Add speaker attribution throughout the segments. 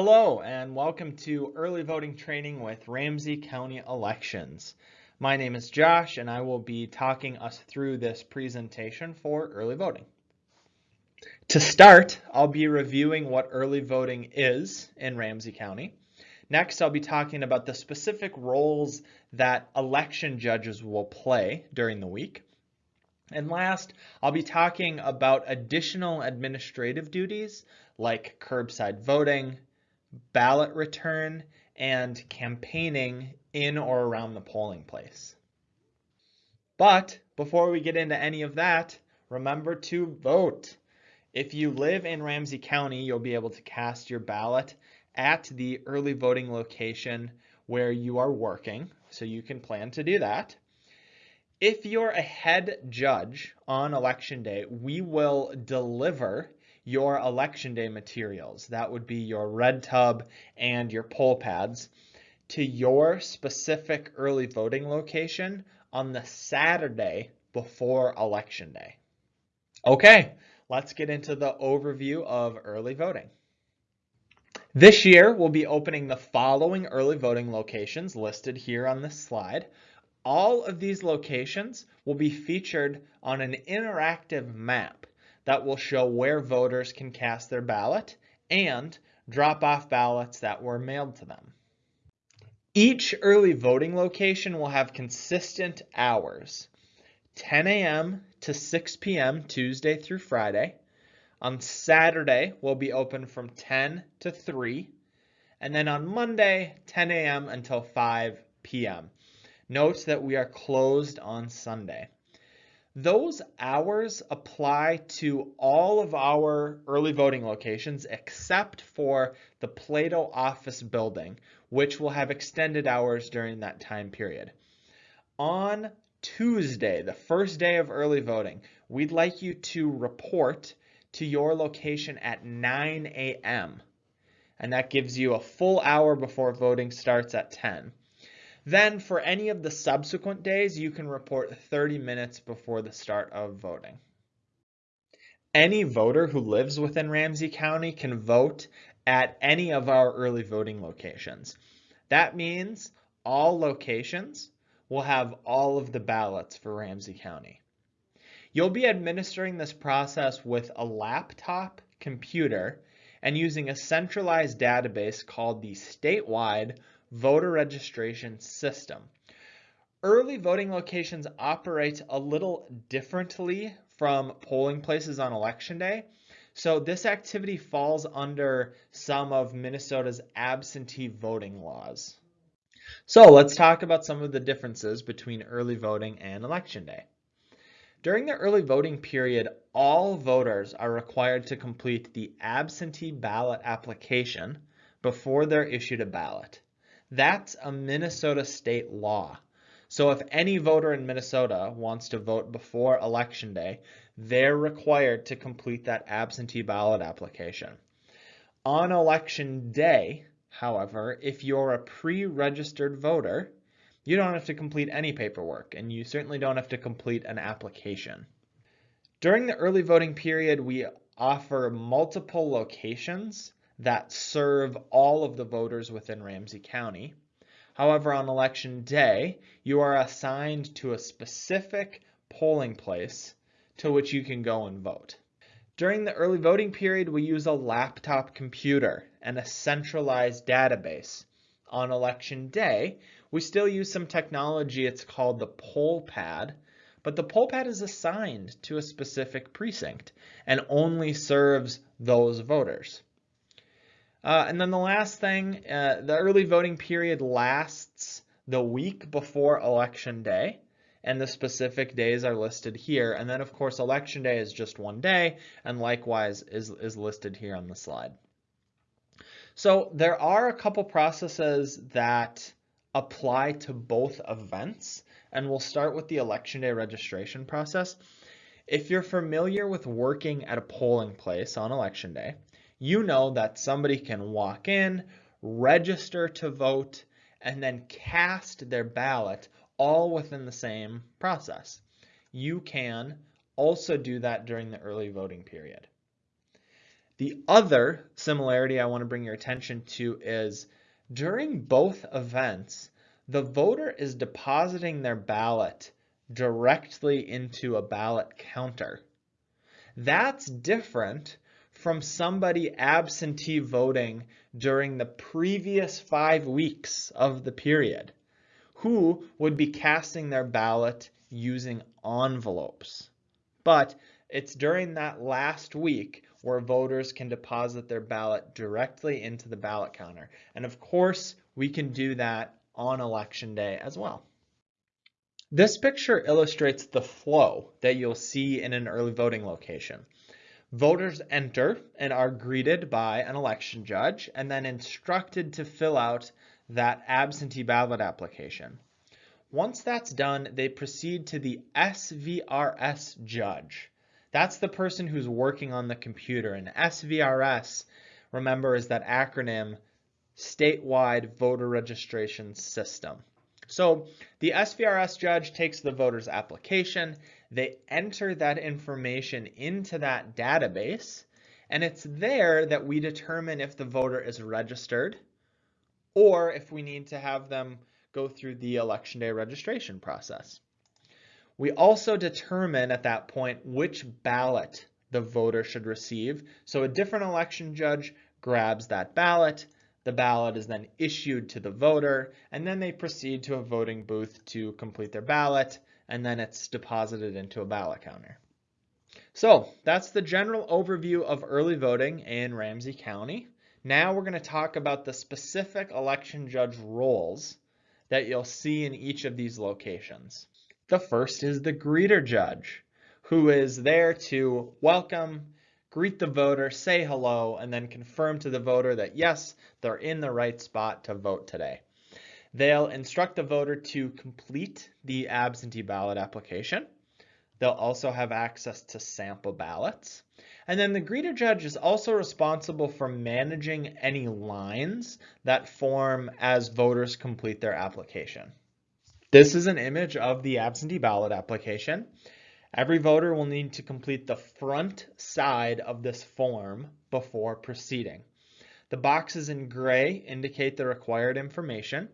Speaker 1: Hello and welcome to early voting training with Ramsey County Elections. My name is Josh and I will be talking us through this presentation for early voting. To start, I'll be reviewing what early voting is in Ramsey County. Next, I'll be talking about the specific roles that election judges will play during the week. And last, I'll be talking about additional administrative duties like curbside voting, ballot return, and campaigning in or around the polling place. But before we get into any of that, remember to vote. If you live in Ramsey County, you'll be able to cast your ballot at the early voting location where you are working, so you can plan to do that. If you're a head judge on election day, we will deliver your election day materials. That would be your red tub and your poll pads to your specific early voting location on the Saturday before election day. Okay, let's get into the overview of early voting. This year, we'll be opening the following early voting locations listed here on this slide. All of these locations will be featured on an interactive map that will show where voters can cast their ballot and drop off ballots that were mailed to them. Each early voting location will have consistent hours, 10 a.m. to 6 p.m. Tuesday through Friday. On Saturday, we'll be open from 10 to 3. And then on Monday, 10 a.m. until 5 p.m. Note that we are closed on Sunday. Those hours apply to all of our early voting locations except for the Plato office building, which will have extended hours during that time period. On Tuesday, the first day of early voting, we'd like you to report to your location at 9 a.m. And that gives you a full hour before voting starts at 10. Then for any of the subsequent days, you can report 30 minutes before the start of voting. Any voter who lives within Ramsey County can vote at any of our early voting locations. That means all locations will have all of the ballots for Ramsey County. You'll be administering this process with a laptop computer and using a centralized database called the statewide voter registration system. Early voting locations operate a little differently from polling places on election day. So this activity falls under some of Minnesota's absentee voting laws. So let's talk about some of the differences between early voting and election day. During the early voting period, all voters are required to complete the absentee ballot application before they're issued a ballot. That's a Minnesota state law. So if any voter in Minnesota wants to vote before election day, they're required to complete that absentee ballot application. On election day, however, if you're a pre-registered voter, you don't have to complete any paperwork and you certainly don't have to complete an application. During the early voting period, we offer multiple locations that serve all of the voters within Ramsey County. However, on election day, you are assigned to a specific polling place to which you can go and vote. During the early voting period, we use a laptop computer and a centralized database. On election day, we still use some technology, it's called the poll pad, but the poll pad is assigned to a specific precinct and only serves those voters. Uh, and then the last thing, uh, the early voting period lasts the week before election day and the specific days are listed here. And then of course, election day is just one day and likewise is, is listed here on the slide. So there are a couple processes that apply to both events and we'll start with the election day registration process. If you're familiar with working at a polling place on election day, you know that somebody can walk in, register to vote, and then cast their ballot all within the same process. You can also do that during the early voting period. The other similarity I want to bring your attention to is during both events, the voter is depositing their ballot directly into a ballot counter. That's different from somebody absentee voting during the previous five weeks of the period who would be casting their ballot using envelopes. But it's during that last week where voters can deposit their ballot directly into the ballot counter. And of course, we can do that on election day as well. This picture illustrates the flow that you'll see in an early voting location. Voters enter and are greeted by an election judge and then instructed to fill out that absentee ballot application. Once that's done, they proceed to the SVRS judge. That's the person who's working on the computer. And SVRS, remember, is that acronym Statewide Voter Registration System. So the SVRS judge takes the voter's application, they enter that information into that database, and it's there that we determine if the voter is registered or if we need to have them go through the election day registration process. We also determine at that point which ballot the voter should receive. So a different election judge grabs that ballot, the ballot is then issued to the voter, and then they proceed to a voting booth to complete their ballot, and then it's deposited into a ballot counter. So that's the general overview of early voting in Ramsey County. Now we're going to talk about the specific election judge roles that you'll see in each of these locations. The first is the greeter judge, who is there to welcome greet the voter, say hello, and then confirm to the voter that yes, they're in the right spot to vote today. They'll instruct the voter to complete the absentee ballot application. They'll also have access to sample ballots. And then the greeter judge is also responsible for managing any lines that form as voters complete their application. This is an image of the absentee ballot application. Every voter will need to complete the front side of this form before proceeding. The boxes in gray indicate the required information.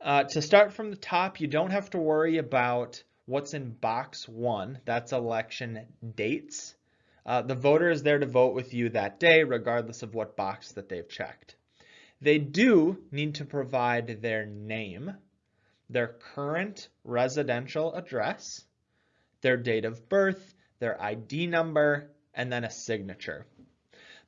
Speaker 1: Uh, to start from the top, you don't have to worry about what's in box one, that's election dates. Uh, the voter is there to vote with you that day, regardless of what box that they've checked. They do need to provide their name, their current residential address, their date of birth, their ID number, and then a signature.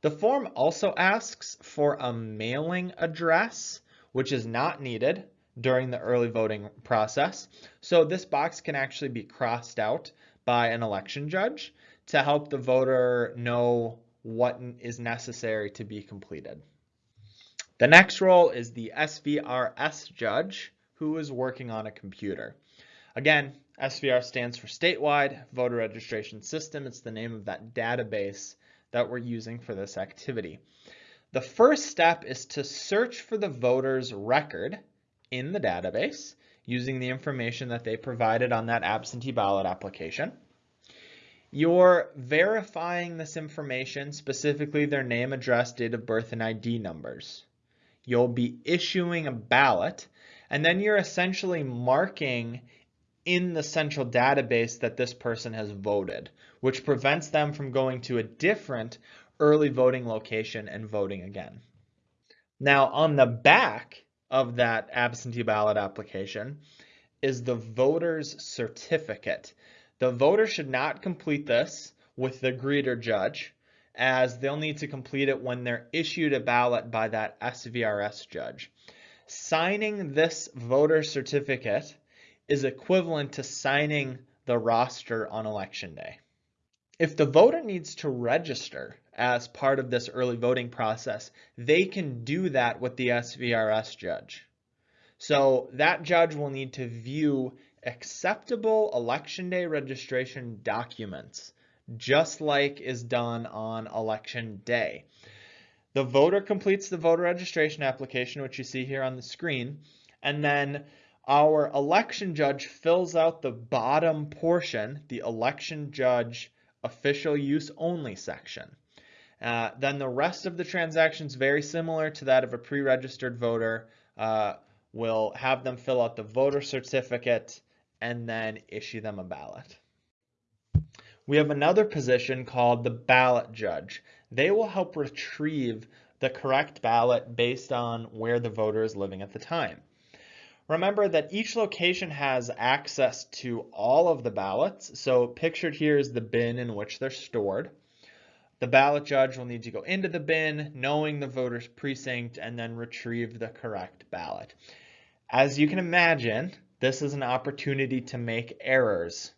Speaker 1: The form also asks for a mailing address, which is not needed during the early voting process. So this box can actually be crossed out by an election judge to help the voter know what is necessary to be completed. The next role is the SVRS judge who is working on a computer. Again, SVR stands for Statewide Voter Registration System. It's the name of that database that we're using for this activity. The first step is to search for the voter's record in the database using the information that they provided on that absentee ballot application. You're verifying this information, specifically their name, address, date of birth, and ID numbers. You'll be issuing a ballot, and then you're essentially marking in the central database that this person has voted, which prevents them from going to a different early voting location and voting again. Now on the back of that absentee ballot application is the voter's certificate. The voter should not complete this with the greeter judge as they'll need to complete it when they're issued a ballot by that SVRS judge. Signing this voter certificate is equivalent to signing the roster on election day. If the voter needs to register as part of this early voting process, they can do that with the SVRS judge. So that judge will need to view acceptable election day registration documents, just like is done on election day. The voter completes the voter registration application, which you see here on the screen, and then our election judge fills out the bottom portion, the election judge official use only section. Uh, then the rest of the transactions very similar to that of a pre-registered voter. Uh, we'll have them fill out the voter certificate and then issue them a ballot. We have another position called the ballot judge. They will help retrieve the correct ballot based on where the voter is living at the time. Remember that each location has access to all of the ballots. So pictured here is the bin in which they're stored. The ballot judge will need to go into the bin, knowing the voter's precinct, and then retrieve the correct ballot. As you can imagine, this is an opportunity to make errors.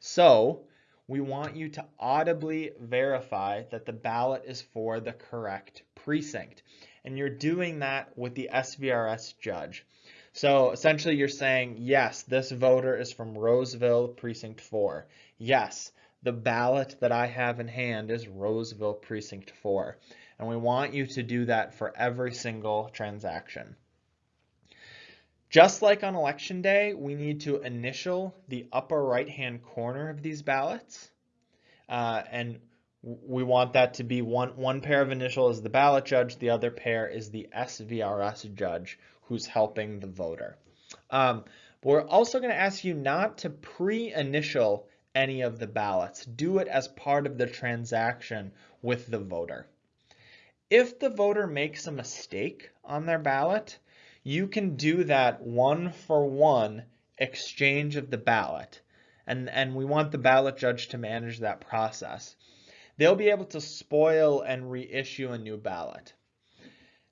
Speaker 1: So we want you to audibly verify that the ballot is for the correct precinct. And you're doing that with the SVRS judge. So essentially you're saying, yes, this voter is from Roseville Precinct 4. Yes, the ballot that I have in hand is Roseville Precinct 4. And we want you to do that for every single transaction. Just like on election day, we need to initial the upper right-hand corner of these ballots. Uh, and we want that to be one, one pair of initial is the ballot judge, the other pair is the SVRS judge who's helping the voter. Um, we're also going to ask you not to pre-initial any of the ballots. Do it as part of the transaction with the voter. If the voter makes a mistake on their ballot, you can do that one for one exchange of the ballot. And, and we want the ballot judge to manage that process. They'll be able to spoil and reissue a new ballot.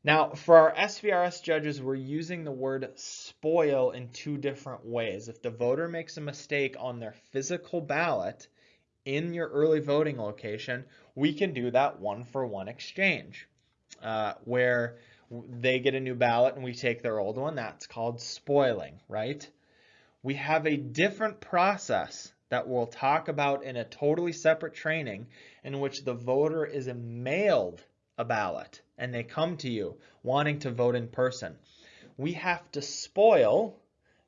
Speaker 1: Now, for our SVRS judges, we're using the word spoil in two different ways. If the voter makes a mistake on their physical ballot in your early voting location, we can do that one for one exchange, uh, where they get a new ballot and we take their old one. That's called spoiling, right? We have a different process that we'll talk about in a totally separate training in which the voter is mailed a ballot and they come to you wanting to vote in person. We have to spoil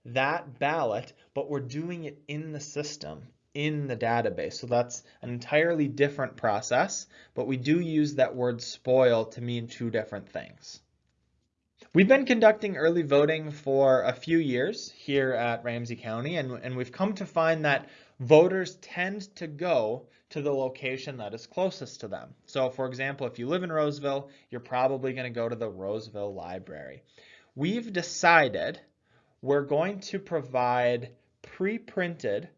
Speaker 1: that ballot, but we're doing it in the system, in the database. So that's an entirely different process, but we do use that word spoil to mean two different things. We've been conducting early voting for a few years here at Ramsey County, and, and we've come to find that voters tend to go to the location that is closest to them. So for example, if you live in Roseville, you're probably going to go to the Roseville Library. We've decided we're going to provide pre-printed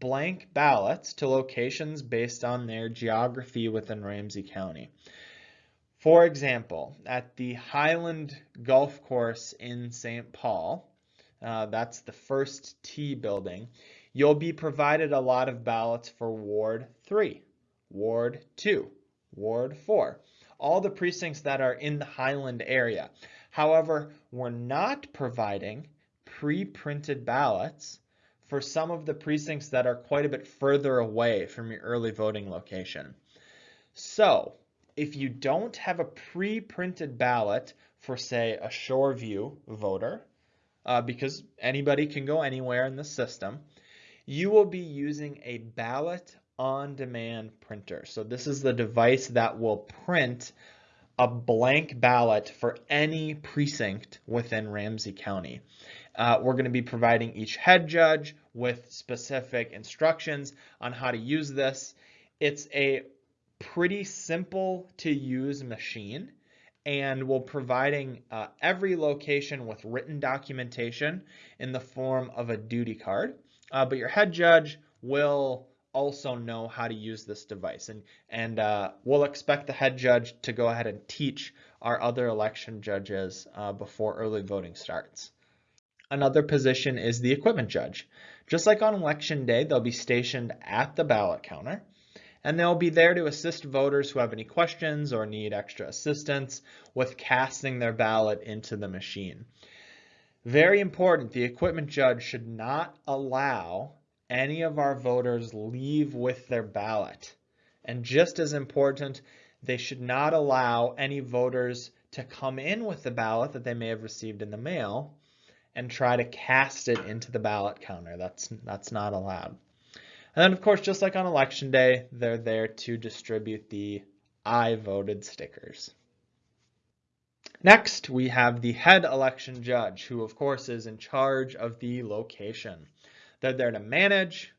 Speaker 1: blank ballots to locations based on their geography within Ramsey County. For example, at the Highland Golf Course in St. Paul, uh, that's the First Tee building, you'll be provided a lot of ballots for Ward 3, Ward 2, Ward 4, all the precincts that are in the Highland area. However, we're not providing pre-printed ballots for some of the precincts that are quite a bit further away from your early voting location. So if you don't have a pre-printed ballot for say a Shoreview voter, uh, because anybody can go anywhere in the system, you will be using a ballot on demand printer. So this is the device that will print a blank ballot for any precinct within Ramsey County. Uh, we're going to be providing each head judge with specific instructions on how to use this. It's a pretty simple to use machine and we're providing uh, every location with written documentation in the form of a duty card. Uh, but your head judge will also know how to use this device and and uh, we'll expect the head judge to go ahead and teach our other election judges uh, before early voting starts. Another position is the equipment judge. Just like on election day, they'll be stationed at the ballot counter and they'll be there to assist voters who have any questions or need extra assistance with casting their ballot into the machine. Very important, the equipment judge should not allow any of our voters leave with their ballot. And just as important, they should not allow any voters to come in with the ballot that they may have received in the mail and try to cast it into the ballot counter. That's, that's not allowed. And then of course, just like on election day, they're there to distribute the I voted stickers. Next, we have the head election judge, who of course is in charge of the location. They're there to manage,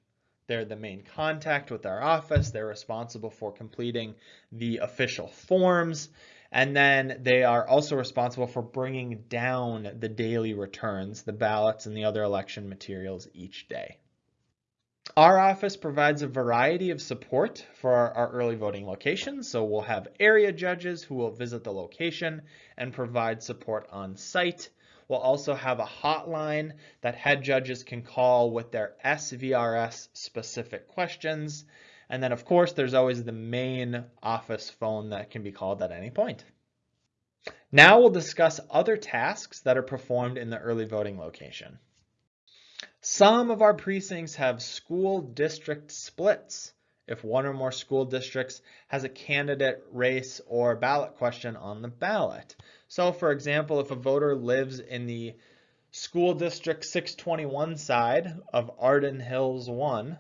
Speaker 1: they're the main contact with our office, they're responsible for completing the official forms, and then they are also responsible for bringing down the daily returns, the ballots and the other election materials each day. Our office provides a variety of support for our, our, early voting locations. So we'll have area judges who will visit the location and provide support on site. We'll also have a hotline that head judges can call with their SVRS specific questions. And then of course, there's always the main office phone that can be called at any point. Now we'll discuss other tasks that are performed in the early voting location. Some of our precincts have school district splits if one or more school districts has a candidate race or ballot question on the ballot. So for example, if a voter lives in the school district 621 side of Arden Hills 1,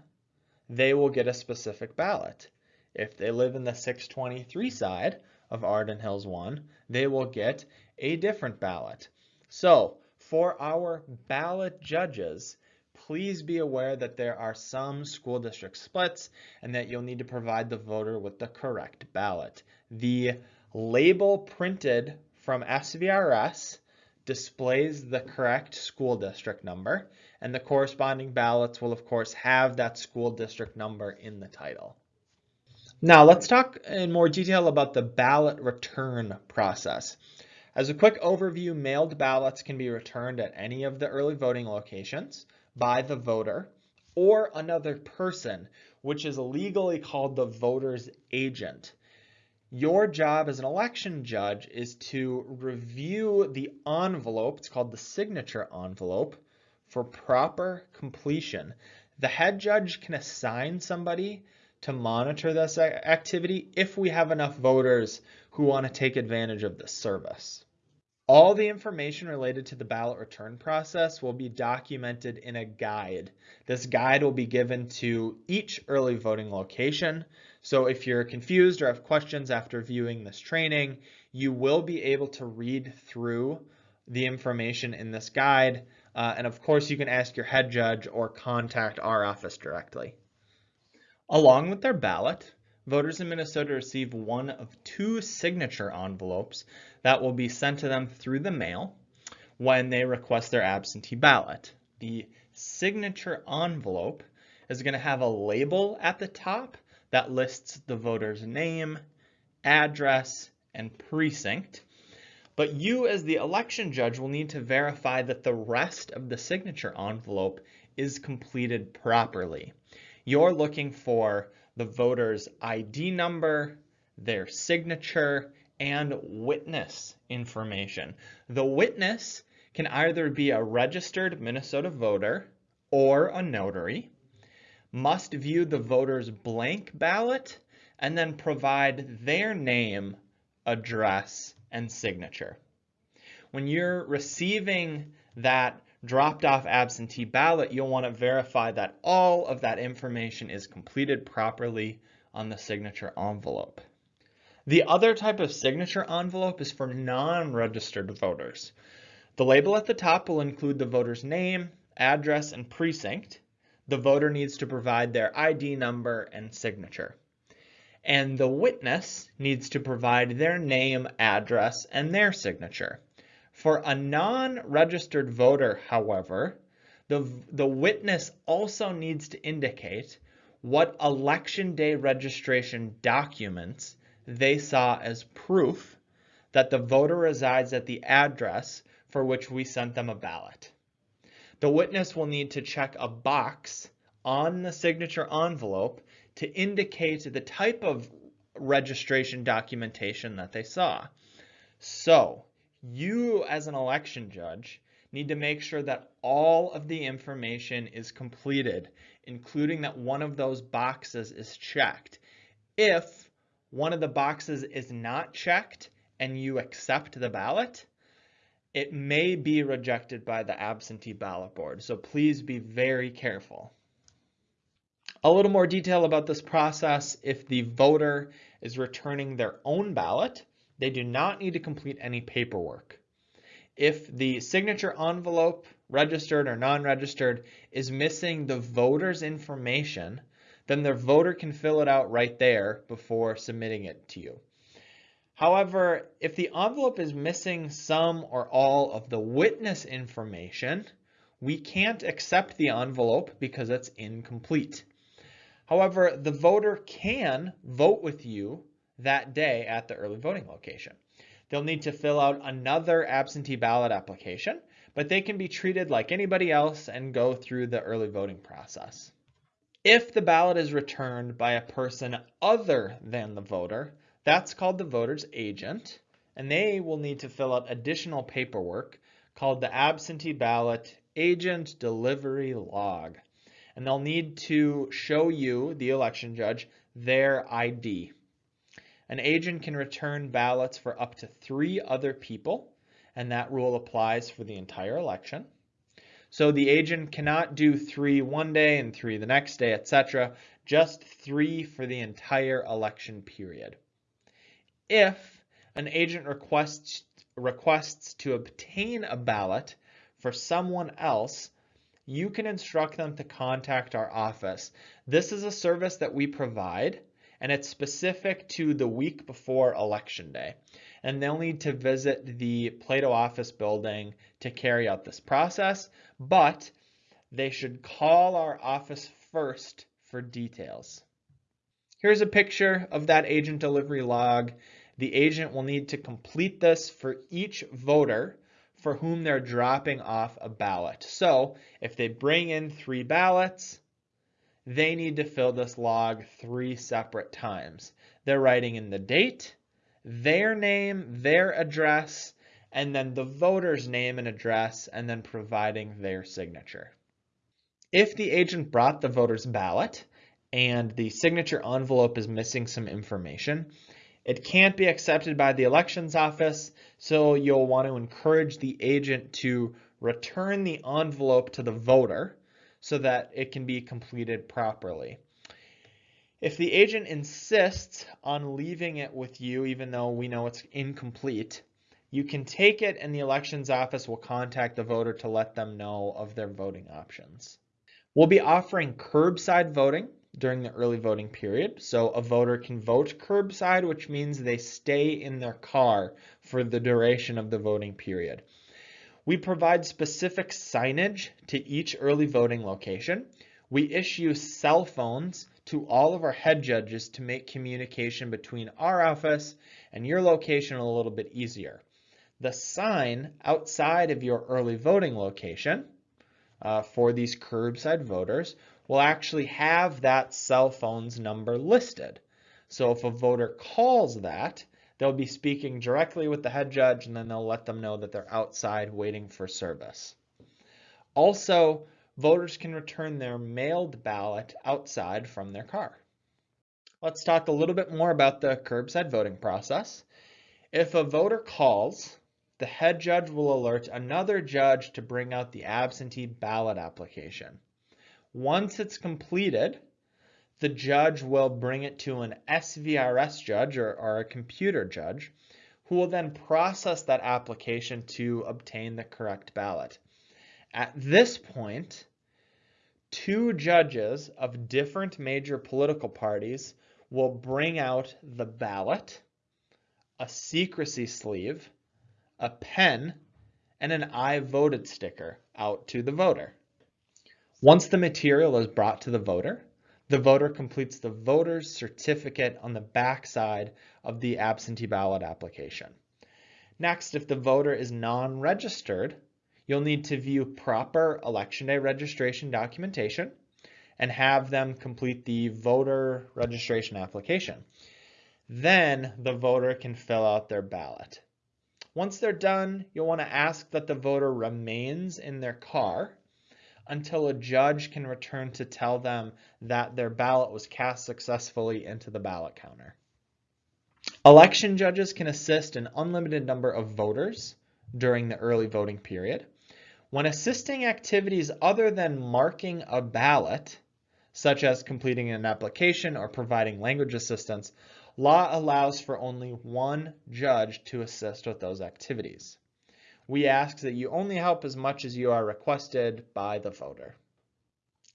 Speaker 1: they will get a specific ballot. If they live in the 623 side of Arden Hills 1, they will get a different ballot. So for our ballot judges, please be aware that there are some school district splits and that you'll need to provide the voter with the correct ballot. The label printed from SVRS displays the correct school district number and the corresponding ballots will of course have that school district number in the title. Now let's talk in more detail about the ballot return process. As a quick overview, mailed ballots can be returned at any of the early voting locations by the voter or another person, which is legally called the voter's agent. Your job as an election judge is to review the envelope, it's called the signature envelope, for proper completion. The head judge can assign somebody to monitor this activity if we have enough voters who want to take advantage of this service. All the information related to the ballot return process will be documented in a guide. This guide will be given to each early voting location. So if you're confused or have questions after viewing this training, you will be able to read through the information in this guide. Uh, and of course, you can ask your head judge or contact our office directly. Along with their ballot, voters in Minnesota receive one of two signature envelopes that will be sent to them through the mail when they request their absentee ballot. The signature envelope is going to have a label at the top that lists the voter's name, address, and precinct. But you as the election judge will need to verify that the rest of the signature envelope is completed properly. You're looking for the voter's ID number, their signature, and witness information. The witness can either be a registered Minnesota voter or a notary, must view the voter's blank ballot, and then provide their name, address, and signature. When you're receiving that dropped off absentee ballot, you'll want to verify that all of that information is completed properly on the signature envelope. The other type of signature envelope is for non-registered voters. The label at the top will include the voter's name, address, and precinct. The voter needs to provide their ID number and signature. And the witness needs to provide their name, address, and their signature. For a non-registered voter, however, the, the witness also needs to indicate what election day registration documents they saw as proof that the voter resides at the address for which we sent them a ballot. The witness will need to check a box on the signature envelope to indicate the type of registration documentation that they saw. So you as an election judge need to make sure that all of the information is completed, including that one of those boxes is checked. If one of the boxes is not checked and you accept the ballot, it may be rejected by the absentee ballot board. So please be very careful. A little more detail about this process, if the voter is returning their own ballot, they do not need to complete any paperwork. If the signature envelope, registered or non-registered, is missing the voter's information, then the voter can fill it out right there before submitting it to you. However, if the envelope is missing some or all of the witness information, we can't accept the envelope because it's incomplete. However, the voter can vote with you that day at the early voting location. They'll need to fill out another absentee ballot application, but they can be treated like anybody else and go through the early voting process. If the ballot is returned by a person other than the voter, that's called the voter's agent, and they will need to fill out additional paperwork called the absentee ballot agent delivery log. And they'll need to show you, the election judge, their ID. An agent can return ballots for up to three other people, and that rule applies for the entire election. So the agent cannot do three one day and three the next day, etc. Just three for the entire election period. If an agent requests, requests to obtain a ballot for someone else, you can instruct them to contact our office. This is a service that we provide and it's specific to the week before election day. And they'll need to visit the Plato office building to carry out this process, but they should call our office first for details. Here's a picture of that agent delivery log. The agent will need to complete this for each voter for whom they're dropping off a ballot. So if they bring in three ballots, they need to fill this log three separate times. They're writing in the date, their name, their address, and then the voter's name and address, and then providing their signature. If the agent brought the voter's ballot and the signature envelope is missing some information, it can't be accepted by the elections office, so you'll want to encourage the agent to return the envelope to the voter so that it can be completed properly. If the agent insists on leaving it with you, even though we know it's incomplete, you can take it and the elections office will contact the voter to let them know of their voting options. We'll be offering curbside voting during the early voting period. So a voter can vote curbside, which means they stay in their car for the duration of the voting period. We provide specific signage to each early voting location. We issue cell phones to all of our head judges to make communication between our office and your location a little bit easier. The sign outside of your early voting location uh, for these curbside voters will actually have that cell phone's number listed. So if a voter calls that, They'll be speaking directly with the head judge and then they'll let them know that they're outside waiting for service. Also, voters can return their mailed ballot outside from their car. Let's talk a little bit more about the curbside voting process. If a voter calls, the head judge will alert another judge to bring out the absentee ballot application. Once it's completed, the judge will bring it to an SVRS judge or, or, a computer judge who will then process that application to obtain the correct ballot. At this point, two judges of different major political parties will bring out the ballot, a secrecy sleeve, a pen, and an I voted sticker out to the voter. Once the material is brought to the voter, the voter completes the voter's certificate on the back side of the absentee ballot application. Next, if the voter is non-registered, you'll need to view proper election day registration documentation and have them complete the voter registration application. Then the voter can fill out their ballot. Once they're done, you'll want to ask that the voter remains in their car until a judge can return to tell them that their ballot was cast successfully into the ballot counter. Election judges can assist an unlimited number of voters during the early voting period. When assisting activities other than marking a ballot, such as completing an application or providing language assistance, law allows for only one judge to assist with those activities. We ask that you only help as much as you are requested by the voter.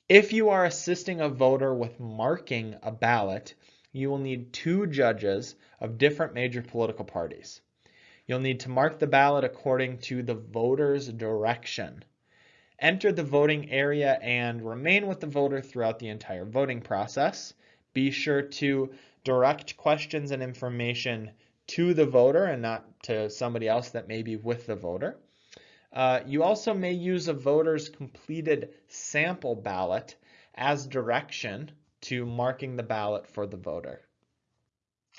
Speaker 1: If you are assisting a voter with marking a ballot, you will need two judges of different major political parties. You'll need to mark the ballot according to the voter's direction. Enter the voting area and remain with the voter throughout the entire voting process. Be sure to direct questions and information to the voter and not to somebody else that may be with the voter. Uh, you also may use a voter's completed sample ballot as direction to marking the ballot for the voter.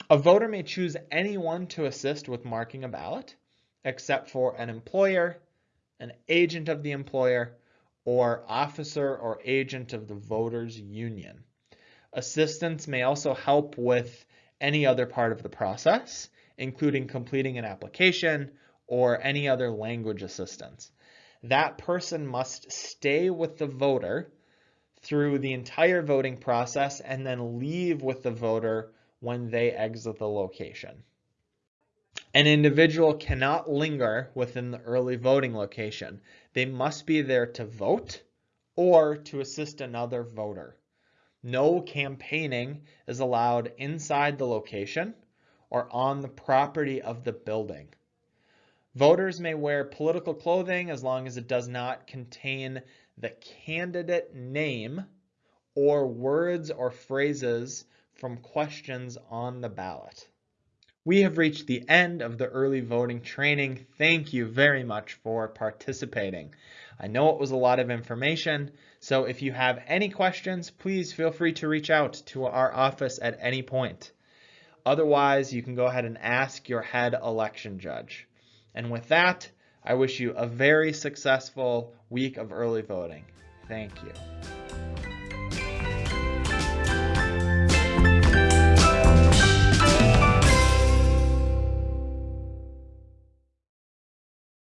Speaker 1: A voter may choose anyone to assist with marking a ballot, except for an employer, an agent of the employer, or officer or agent of the voters union. Assistants may also help with any other part of the process, including completing an application or any other language assistance. That person must stay with the voter through the entire voting process and then leave with the voter when they exit the location. An individual cannot linger within the early voting location. They must be there to vote or to assist another voter. No campaigning is allowed inside the location or on the property of the building. Voters may wear political clothing as long as it does not contain the candidate name or words or phrases from questions on the ballot. We have reached the end of the early voting training. Thank you very much for participating. I know it was a lot of information, so if you have any questions, please feel free to reach out to our office at any point. Otherwise, you can go ahead and ask your head election judge. And with that, I wish you a very successful week of early voting. Thank you.